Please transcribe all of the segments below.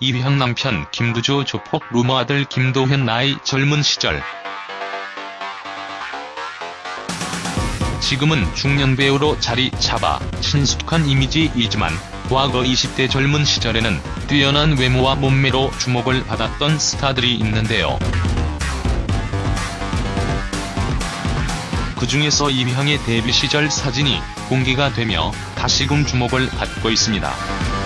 이휘향 남편 김두조 조폭 루머 아들 김도현 나이 젊은 시절 지금은 중년 배우로 자리 잡아 친숙한 이미지이지만 과거 20대 젊은 시절에는 뛰어난 외모와 몸매로 주목을 받았던 스타들이 있는데요. 그 중에서 이휘향의 데뷔 시절 사진이 공개가 되며 다시금 주목을 받고 있습니다.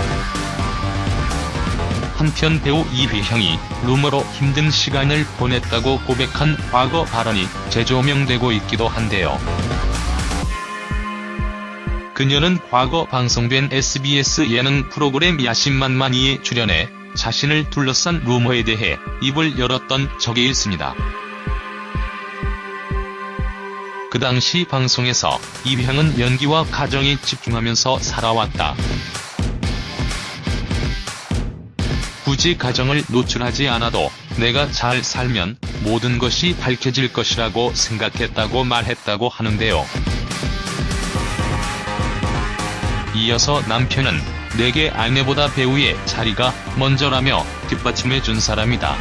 한편 배우 이휘향이 루머로 힘든 시간을 보냈다고 고백한 과거 발언이 재조명되고 있기도 한데요. 그녀는 과거 방송된 SBS 예능 프로그램 야심만만이에 출연해 자신을 둘러싼 루머에 대해 입을 열었던 적이 있습니다. 그 당시 방송에서 이휘향은 연기와 가정에 집중하면서 살아왔다. 굳이 가정을 노출하지 않아도 내가 잘 살면 모든 것이 밝혀질 것이라고 생각했다고 말했다고 하는데요. 이어서 남편은 내게 아내보다 배우의 자리가 먼저라며 뒷받침해 준 사람이다.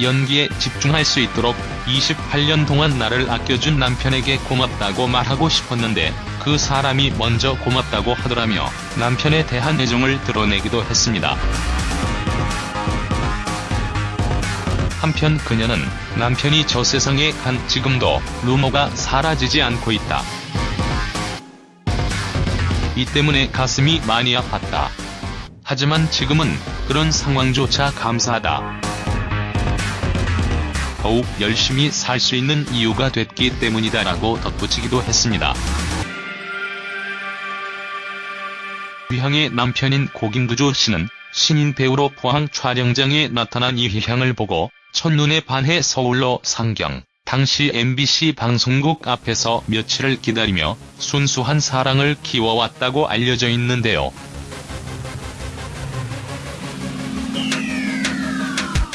연기에 집중할 수 있도록 28년 동안 나를 아껴준 남편에게 고맙다고 말하고 싶었는데 그 사람이 먼저 고맙다고 하더라며 남편에 대한 애정을 드러내기도 했습니다. 한편 그녀는 남편이 저 세상에 간 지금도 루머가 사라지지 않고 있다. 이 때문에 가슴이 많이 아팠다. 하지만 지금은 그런 상황조차 감사하다. 더욱 열심히 살 수 있는 이유가 됐기 때문이다라고 덧붙이기도 했습니다. 이휘향의 남편인 고김두조 씨는 신인 배우로 포항 촬영장에 나타난 이 휘향을 보고 첫눈에 반해 서울로 상경, 당시 MBC 방송국 앞에서 며칠을 기다리며 순수한 사랑을 키워왔다고 알려져 있는데요.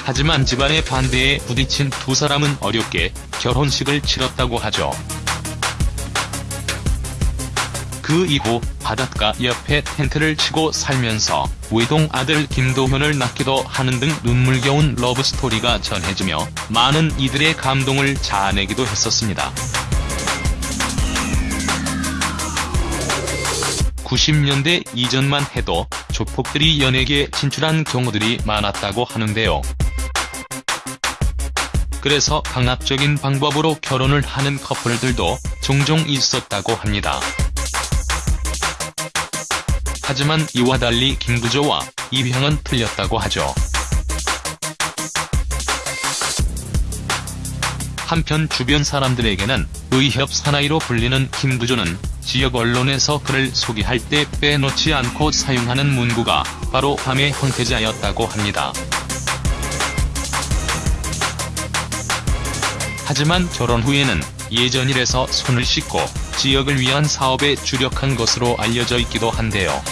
하지만 집안의 반대에 부딪힌 두 사람은 어렵게 결혼식을 치렀다고 하죠. 그 이후 바닷가 옆에 텐트를 치고 살면서 외동 아들 김도현을 낳기도 하는 등 눈물겨운 러브스토리가 전해지며 많은 이들의 감동을 자아내기도 했었습니다. 90년대 이전만 해도 조폭들이 연예계에 진출한 경우들이 많았다고 하는데요. 그래서 강압적인 방법으로 결혼을 하는 커플들도 종종 있었다고 합니다. 하지만 이와 달리 김구조와 이휘향은 틀렸다고 하죠. 한편 주변 사람들에게는 의협 사나이로 불리는 김구조는 지역 언론에서 그를 소개할 때 빼놓지 않고 사용하는 문구가 바로 밤의 황태자였다고 합니다. 하지만 결혼 후에는 예전 일에서 손을 씻고 지역을 위한 사업에 주력한 것으로 알려져 있기도 한데요.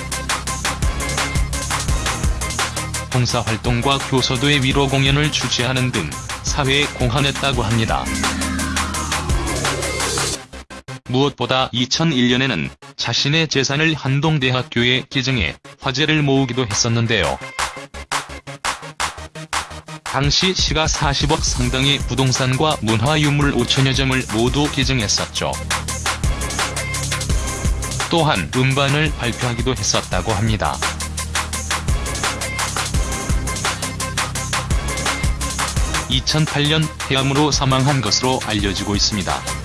봉사활동과 교서도의 위로 공연을 주최하는 등 사회에 공헌했다고 합니다. 무엇보다 2001년에는 자신의 재산을 한동대학교에 기증해 화제를 모으기도 했었는데요. 당시 시가 40억 상당의 부동산과 문화유물 5천여 점을 모두 기증했었죠. 또한 음반을 발표하기도 했었다고 합니다. (2008년) 폐암으로 사망한 것으로 알려지고 있습니다.